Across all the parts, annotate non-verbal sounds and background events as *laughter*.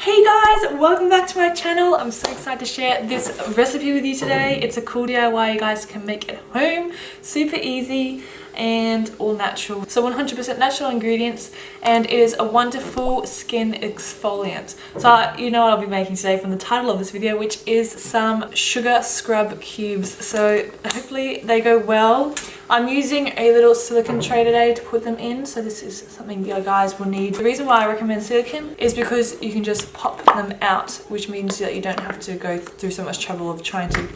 Hey guys, welcome back to my channel. I'm so excited to share this recipe with you today. It's a cool DIY you guys can make at home. Super easy and all natural. So 100% natural ingredients and it is a wonderful skin exfoliant. So you know what I'll be making today from the title of this video which is some sugar scrub cubes. So hopefully they go well. I'm using a little silicone tray today to put them in so this is something you guys will need. The reason why I recommend silicone is because you can just pop them out which means that you don't have to go through so much trouble of trying to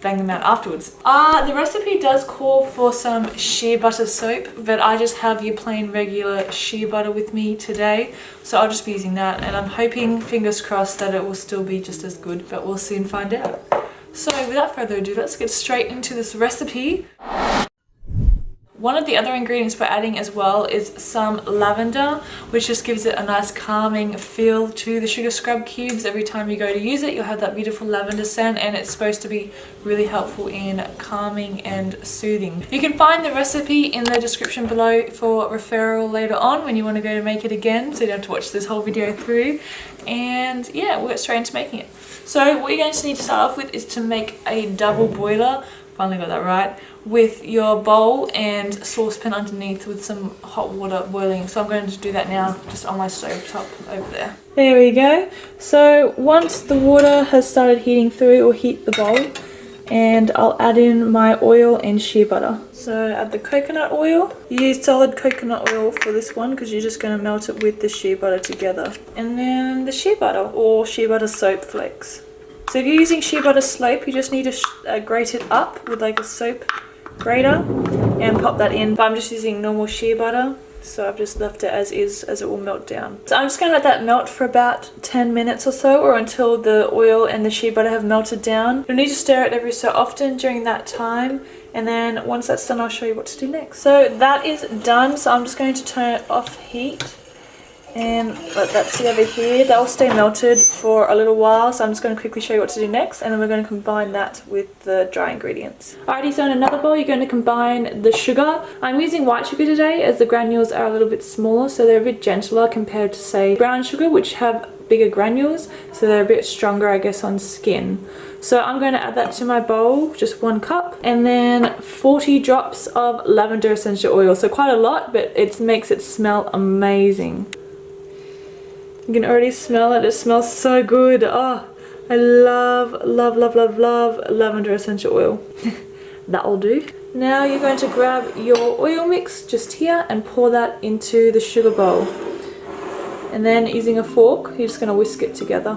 bang them out afterwards. Uh, the recipe does call for some shea butter soap, but I just have your plain regular shea butter with me today. So I'll just be using that and I'm hoping, fingers crossed, that it will still be just as good, but we'll soon find out. So without further ado, let's get straight into this recipe. One of the other ingredients we're adding as well is some lavender, which just gives it a nice calming feel to the sugar scrub cubes. Every time you go to use it, you'll have that beautiful lavender scent and it's supposed to be really helpful in calming and soothing. You can find the recipe in the description below for referral later on when you want to go to make it again, so you don't have to watch this whole video through. And yeah, we'll get straight into making it. So what you're going to need to start off with is to make a double boiler finally got that right with your bowl and saucepan underneath with some hot water boiling so i'm going to do that now just on my stove top over there there we go so once the water has started heating through or heat the bowl and I'll add in my oil and shea butter. So add the coconut oil. Use solid coconut oil for this one because you're just going to melt it with the shea butter together. And then the shea butter or shea butter soap flakes. So if you're using shea butter slope, you just need to uh, grate it up with like a soap grater and pop that in. But I'm just using normal shea butter. So I've just left it as is as it will melt down. So I'm just going to let that melt for about 10 minutes or so or until the oil and the shea butter have melted down. You'll need to stir it every so often during that time and then once that's done I'll show you what to do next. So that is done so I'm just going to turn it off heat and let that sit over here. That will stay melted for a little while so i'm just going to quickly show you what to do next and then we're going to combine that with the dry ingredients. Alrighty so in another bowl you're going to combine the sugar. I'm using white sugar today as the granules are a little bit smaller so they're a bit gentler compared to say brown sugar which have bigger granules so they're a bit stronger i guess on skin. So i'm going to add that to my bowl just one cup and then 40 drops of lavender essential oil. So quite a lot but it makes it smell amazing you can already smell it. It smells so good. Oh, I love, love, love, love, love lavender essential oil. *laughs* That'll do. Now you're going to grab your oil mix just here and pour that into the sugar bowl. And then using a fork, you're just going to whisk it together.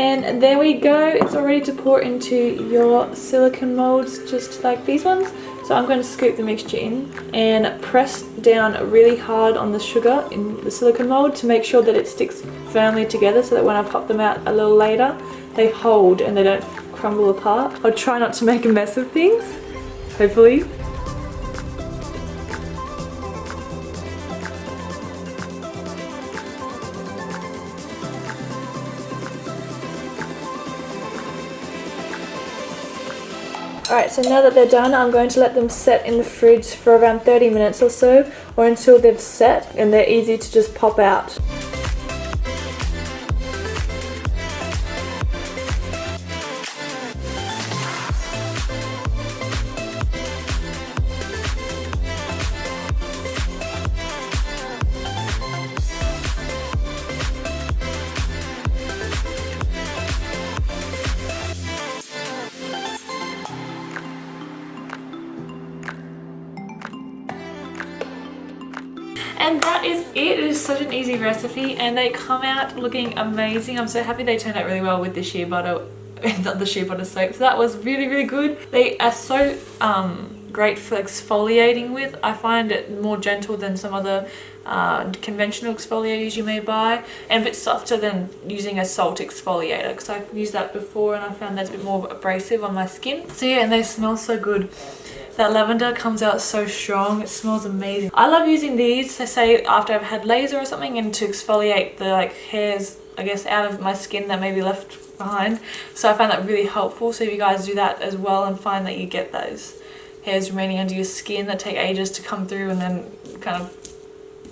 And there we go. It's all ready to pour into your silicone molds just like these ones. So I'm going to scoop the mixture in and press down really hard on the sugar in the silicone mold to make sure that it sticks firmly together so that when I pop them out a little later they hold and they don't crumble apart. I'll try not to make a mess of things hopefully Alright, so now that they're done, I'm going to let them set in the fridge for around 30 minutes or so, or until they've set and they're easy to just pop out. And that is it. It is such an easy recipe and they come out looking amazing. I'm so happy they turned out really well with the shea butter *laughs* the shea butter soap. So that was really, really good. They are so um, great for exfoliating with. I find it more gentle than some other uh, conventional exfoliators you may buy and a bit softer than using a salt exfoliator because I've used that before and I found that's a bit more abrasive on my skin. So yeah, and they smell so good. That lavender comes out so strong. It smells amazing. I love using these to say after I've had laser or something and to exfoliate the like hairs I guess out of my skin that may be left behind. So I find that really helpful. So if you guys do that as well and find that you get those hairs remaining under your skin that take ages to come through and then kind of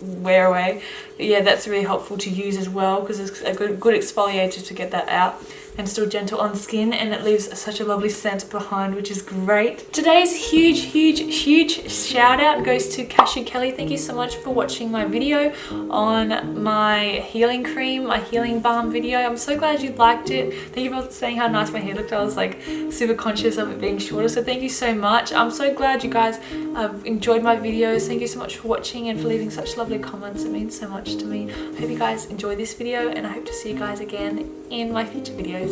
wear away. But yeah, that's really helpful to use as well because it's a good, good exfoliator to get that out and still gentle on skin and it leaves such a lovely scent behind which is great. Today's huge huge huge shout out goes to Cashew Kelly. Thank you so much for watching my video on my healing cream, my healing balm video. I'm so glad you liked it. Thank you for saying how nice my hair looked. I was like super conscious of it being shorter so thank you so much. I'm so glad you guys have enjoyed my videos. Thank you so much for watching and for leaving such lovely comments. It means so much to me. I hope you guys enjoy this video and I hope to see you guys again in my future videos.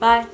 Bye.